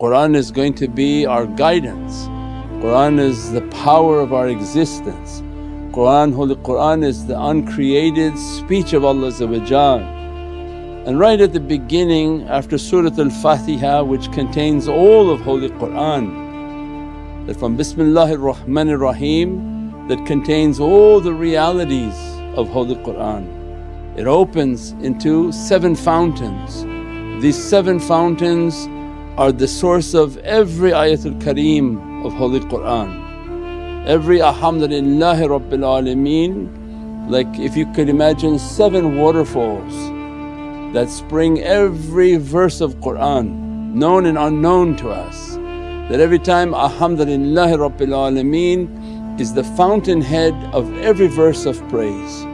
Qur'an is going to be our guidance, Qur'an is the power of our existence. Qur'an, Holy Qur'an is the uncreated speech of Allah and right at the beginning after Surat al-Fatiha which contains all of Holy Qur'an that from Bismillahir Rahmanir Rahim that contains all the realities of Holy Qur'an. It opens into seven fountains. These seven fountains are the source of every ayatul kareem of Holy Qur'an. Every alhamdulillahi rabbil alameen like if you could imagine seven waterfalls that spring every verse of Qur'an known and unknown to us. That every time Alhamdulillahi Rabbil Alameen is the fountainhead of every verse of praise.